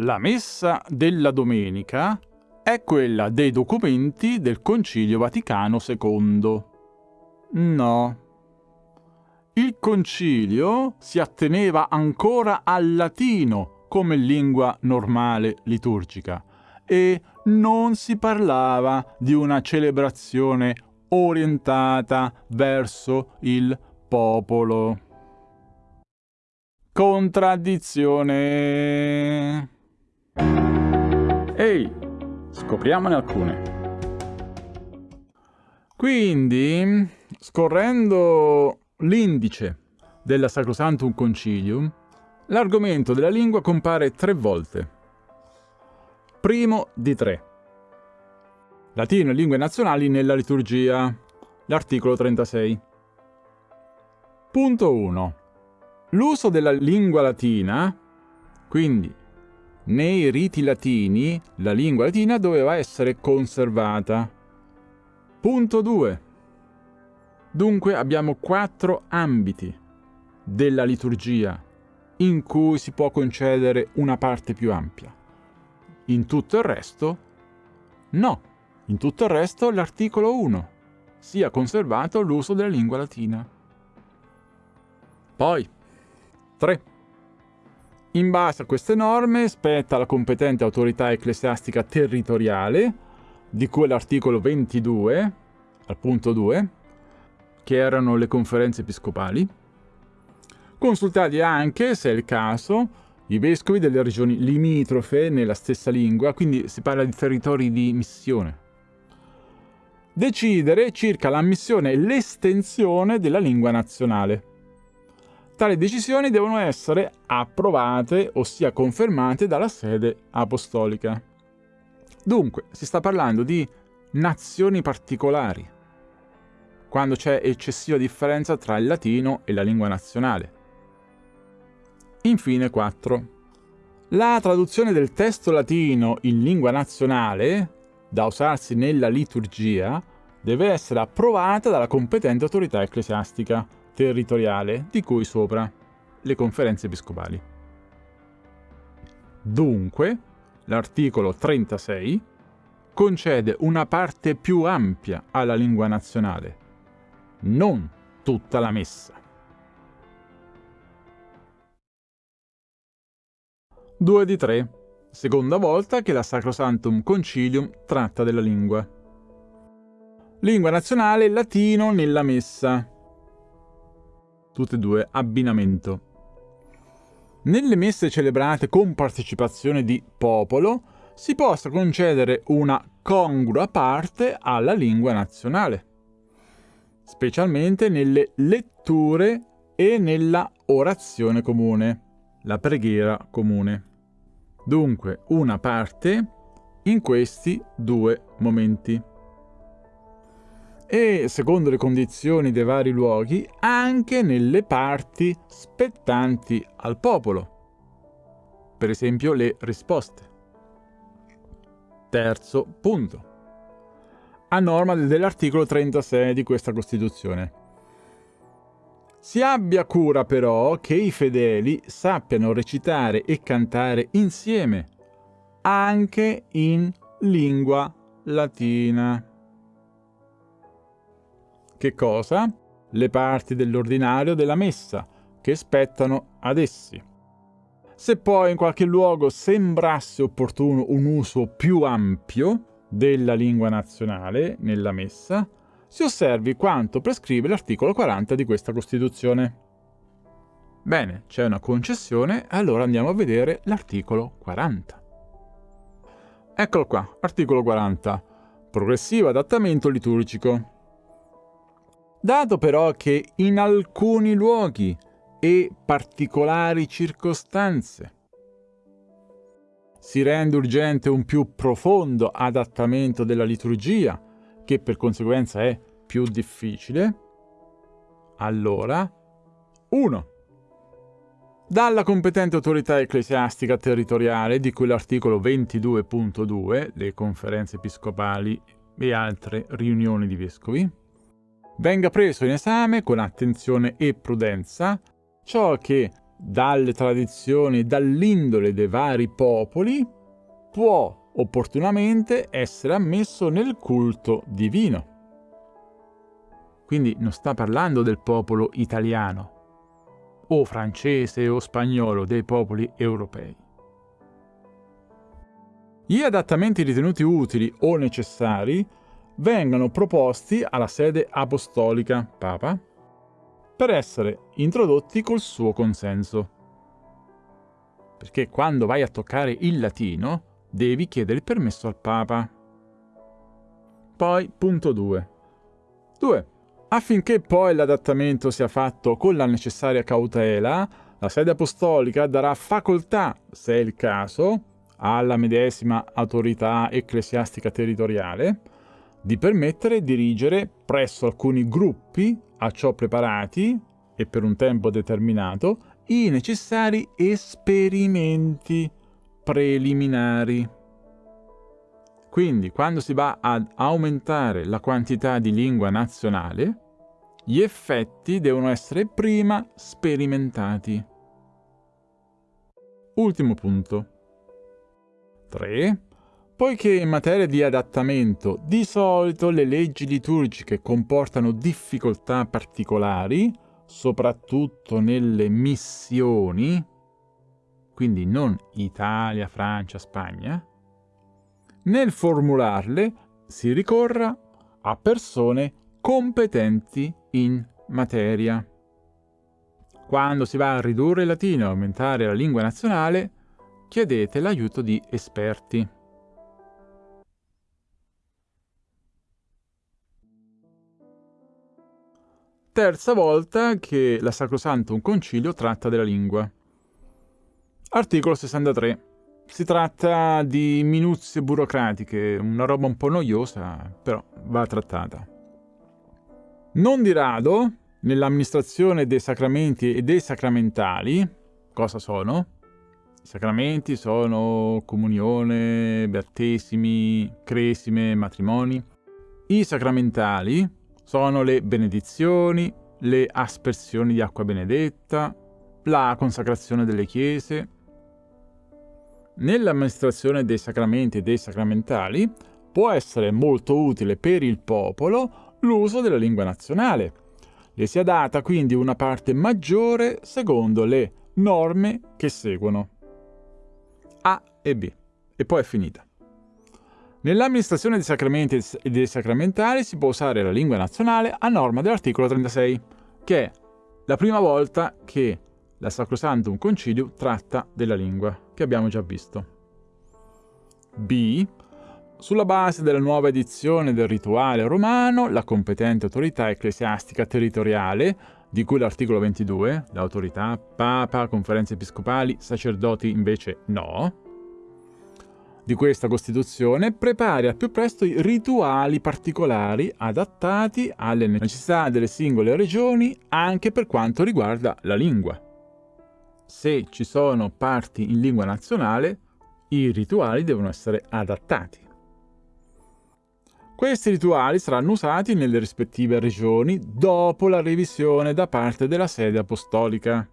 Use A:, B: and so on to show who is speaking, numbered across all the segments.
A: La messa della domenica è quella dei documenti del Concilio Vaticano II. No. Il concilio si atteneva ancora al latino come lingua normale liturgica e non si parlava di una celebrazione orientata verso il popolo. Contraddizione. Ehi, scopriamone alcune. Quindi, scorrendo l'indice della Sacrosantum Concilium, l'argomento della lingua compare tre volte. Primo di tre. Latino e lingue nazionali nella liturgia. L'articolo 36. Punto 1. L'uso della lingua latina, quindi nei riti latini, la lingua latina doveva essere conservata. Punto 2. Dunque abbiamo quattro ambiti della liturgia in cui si può concedere una parte più ampia. In tutto il resto, no. In tutto il resto l'articolo 1 sia conservato l'uso della lingua latina. Poi, 3. In base a queste norme spetta alla competente autorità ecclesiastica territoriale, di cui l'articolo 22, al punto 2, che erano le conferenze episcopali, consultati anche, se è il caso, i vescovi delle regioni limitrofe nella stessa lingua, quindi si parla di territori di missione. Decidere circa l'ammissione e l'estensione della lingua nazionale. Tali decisioni devono essere approvate, ossia confermate dalla sede apostolica. Dunque, si sta parlando di nazioni particolari, quando c'è eccessiva differenza tra il latino e la lingua nazionale. Infine 4. La traduzione del testo latino in lingua nazionale, da usarsi nella liturgia, deve essere approvata dalla competente autorità ecclesiastica territoriale di cui sopra le conferenze episcopali. Dunque, l'articolo 36 concede una parte più ampia alla lingua nazionale, non tutta la messa. 2 di 3. Seconda volta che la Sacrosantum Concilium tratta della lingua. Lingua nazionale latino nella messa. Tutte e due abbinamento. Nelle messe celebrate con partecipazione di popolo si possa concedere una congrua parte alla lingua nazionale, specialmente nelle letture e nella orazione comune, la preghiera comune dunque una parte in questi due momenti. E, secondo le condizioni dei vari luoghi, anche nelle parti spettanti al popolo. Per esempio le risposte. Terzo punto. A norma dell'articolo 36 di questa Costituzione. Si abbia cura però che i fedeli sappiano recitare e cantare insieme, anche in lingua latina. Che cosa? Le parti dell'ordinario della messa, che spettano ad essi. Se poi in qualche luogo sembrasse opportuno un uso più ampio della lingua nazionale nella messa, si osservi quanto prescrive l'articolo 40 di questa Costituzione. Bene, c'è una concessione, allora andiamo a vedere l'articolo 40. Eccolo qua, articolo 40. Progressivo adattamento liturgico. Dato però che in alcuni luoghi e particolari circostanze si rende urgente un più profondo adattamento della liturgia, che per conseguenza è più difficile, allora 1. Dalla competente autorità ecclesiastica territoriale di cui l'articolo 22.2, le conferenze episcopali e altre riunioni di vescovi, venga preso in esame con attenzione e prudenza ciò che dalle tradizioni e dall'indole dei vari popoli, può opportunamente essere ammesso nel culto divino. Quindi non sta parlando del popolo italiano, o francese o spagnolo, dei popoli europei. Gli adattamenti ritenuti utili o necessari vengono proposti alla sede apostolica, Papa, per essere introdotti col suo consenso. Perché quando vai a toccare il latino devi chiedere il permesso al Papa. Poi, punto 2. 2. Affinché poi l'adattamento sia fatto con la necessaria cautela, la sede apostolica darà facoltà, se è il caso, alla medesima autorità ecclesiastica territoriale di permettere e dirigere presso alcuni gruppi a ciò preparati e per un tempo determinato i necessari esperimenti preliminari. Quindi, quando si va ad aumentare la quantità di lingua nazionale, gli effetti devono essere prima sperimentati. Ultimo punto. 3. Poiché in materia di adattamento di solito le leggi liturgiche comportano difficoltà particolari, soprattutto nelle missioni, quindi non Italia, Francia, Spagna, nel formularle si ricorra a persone competenti in materia. Quando si va a ridurre il latino e aumentare la lingua nazionale, chiedete l'aiuto di esperti. Terza volta che la Sacrosantum Concilio tratta della lingua. Articolo 63. Si tratta di minuzie burocratiche, una roba un po' noiosa, però va trattata. Non di rado, nell'amministrazione dei sacramenti e dei sacramentali, cosa sono? I sacramenti sono comunione, battesimi, cresime, matrimoni. I sacramentali sono le benedizioni, le aspersioni di acqua benedetta, la consacrazione delle chiese, Nell'amministrazione dei sacramenti e dei sacramentali può essere molto utile per il popolo l'uso della lingua nazionale. Le sia data quindi una parte maggiore secondo le norme che seguono. A e B. E poi è finita. Nell'amministrazione dei sacramenti e dei sacramentali si può usare la lingua nazionale a norma dell'articolo 36, che è la prima volta che la Sacrosantum Concilio tratta della lingua, che abbiamo già visto. B. Sulla base della nuova edizione del rituale romano, la competente autorità ecclesiastica territoriale, di cui l'articolo 22, l'autorità, papa, conferenze episcopali, sacerdoti invece no, di questa Costituzione prepari al più presto i rituali particolari adattati alle necessità delle singole regioni anche per quanto riguarda la lingua se ci sono parti in lingua nazionale, i rituali devono essere adattati. Questi rituali saranno usati nelle rispettive regioni dopo la revisione da parte della sede apostolica.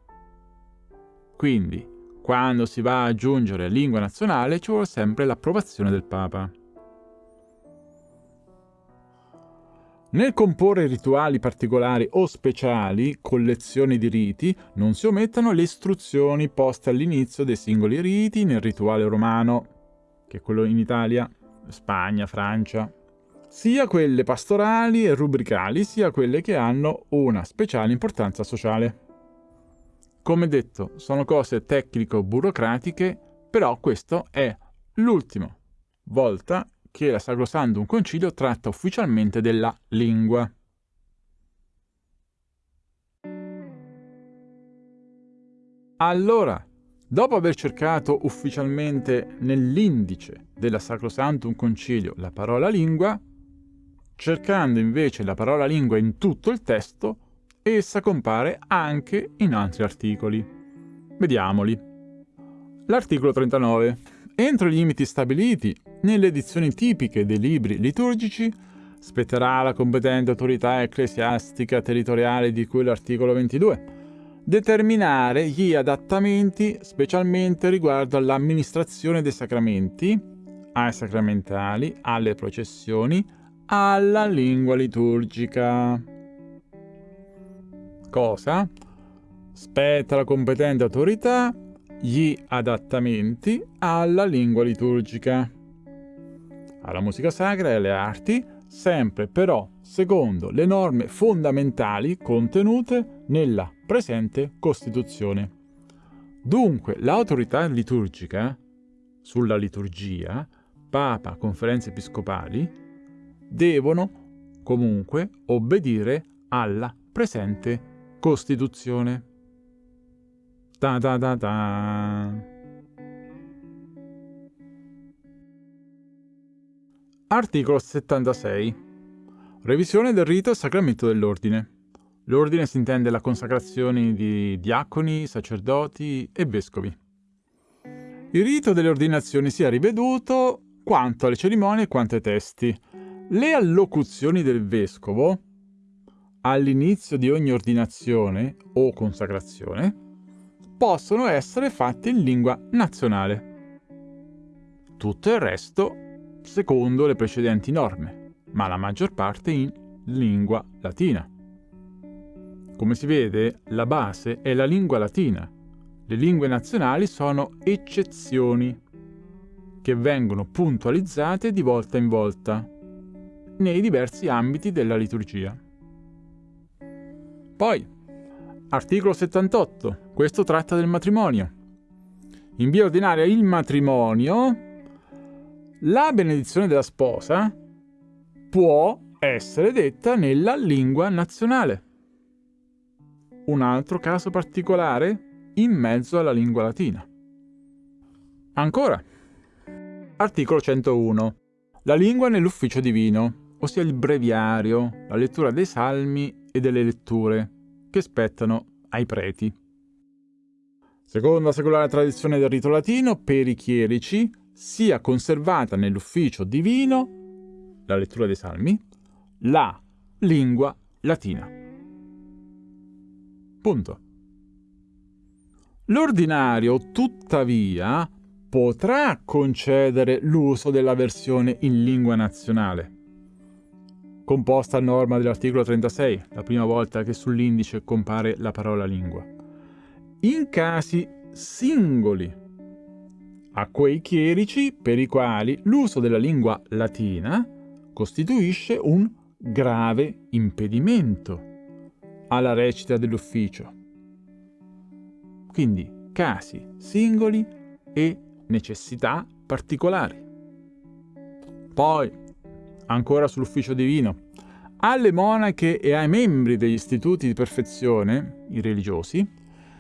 A: Quindi, quando si va ad aggiungere lingua nazionale ci vuole sempre l'approvazione del Papa. Nel comporre rituali particolari o speciali, collezioni di riti, non si omettano le istruzioni poste all'inizio dei singoli riti nel rituale romano, che è quello in Italia, Spagna, Francia, sia quelle pastorali e rubricali, sia quelle che hanno una speciale importanza sociale. Come detto, sono cose tecnico-burocratiche, però questo è l'ultima volta che la Sacrosantum Concilio tratta ufficialmente della lingua. Allora, dopo aver cercato ufficialmente nell'indice della Sacrosantum Concilio la parola lingua, cercando invece la parola lingua in tutto il testo, essa compare anche in altri articoli. Vediamoli. L'articolo 39 Entro i limiti stabiliti nelle edizioni tipiche dei libri liturgici, spetterà alla competente autorità ecclesiastica territoriale di cui l'articolo 22 determinare gli adattamenti specialmente riguardo all'amministrazione dei sacramenti, ai sacramentali, alle processioni, alla lingua liturgica. Cosa? Spetta alla competente autorità gli adattamenti alla lingua liturgica, alla musica sacra e alle arti, sempre però secondo le norme fondamentali contenute nella presente Costituzione. Dunque l'autorità liturgica sulla liturgia, Papa, conferenze episcopali, devono comunque obbedire alla presente Costituzione. Ta ta ta ta. Articolo 76. Revisione del rito e sacramento dell'ordine. L'ordine si intende la consacrazione di diaconi, sacerdoti e vescovi. Il rito delle ordinazioni sia riveduto quanto alle cerimonie quanto ai testi. Le allocuzioni del vescovo all'inizio di ogni ordinazione o consacrazione possono essere fatte in lingua nazionale. Tutto il resto secondo le precedenti norme, ma la maggior parte in lingua latina. Come si vede, la base è la lingua latina. Le lingue nazionali sono eccezioni che vengono puntualizzate di volta in volta nei diversi ambiti della liturgia. Poi, articolo 78, questo tratta del matrimonio. In via ordinaria il matrimonio la benedizione della sposa può essere detta nella lingua nazionale. Un altro caso particolare in mezzo alla lingua latina. Ancora. Articolo 101. La lingua nell'ufficio divino, ossia il breviario, la lettura dei salmi e delle letture, che spettano ai preti. Secondo la secolare tradizione del rito latino, per i chierici sia conservata nell'ufficio divino, la lettura dei salmi, la lingua latina. Punto. L'ordinario, tuttavia, potrà concedere l'uso della versione in lingua nazionale, composta a norma dell'articolo 36, la prima volta che sull'indice compare la parola lingua, in casi singoli a quei chierici per i quali l'uso della lingua latina costituisce un grave impedimento alla recita dell'ufficio. Quindi casi singoli e necessità particolari. Poi, ancora sull'ufficio divino, alle monache e ai membri degli istituti di perfezione, i religiosi,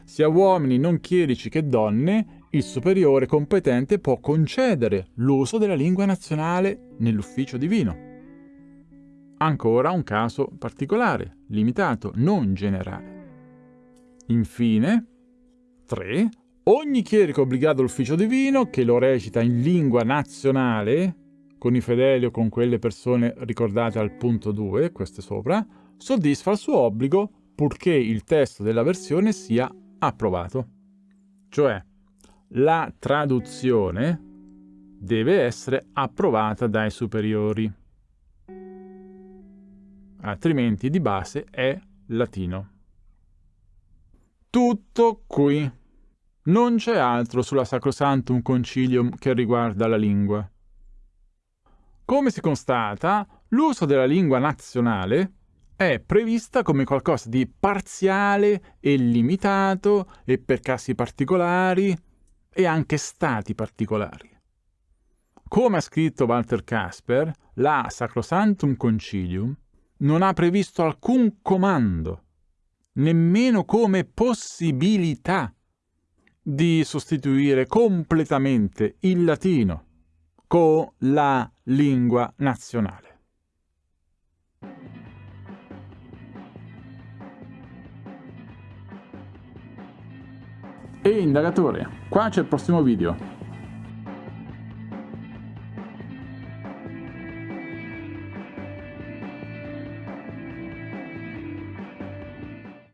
A: sia uomini non chierici che donne, il superiore competente può concedere l'uso della lingua nazionale nell'ufficio divino. Ancora un caso particolare, limitato, non generale. Infine, 3. Ogni chierico obbligato all'ufficio divino che lo recita in lingua nazionale, con i fedeli o con quelle persone ricordate al punto 2, queste sopra, soddisfa il suo obbligo purché il testo della versione sia approvato. Cioè, la traduzione deve essere approvata dai superiori, altrimenti di base è latino. Tutto qui. Non c'è altro sulla Sacrosantum Concilium che riguarda la lingua. Come si constata, l'uso della lingua nazionale è prevista come qualcosa di parziale e limitato e per casi particolari e anche stati particolari. Come ha scritto Walter Casper, la Sacrosantum Concilium non ha previsto alcun comando, nemmeno come possibilità di sostituire completamente il latino con la lingua nazionale. E indagatore, qua c'è il prossimo video.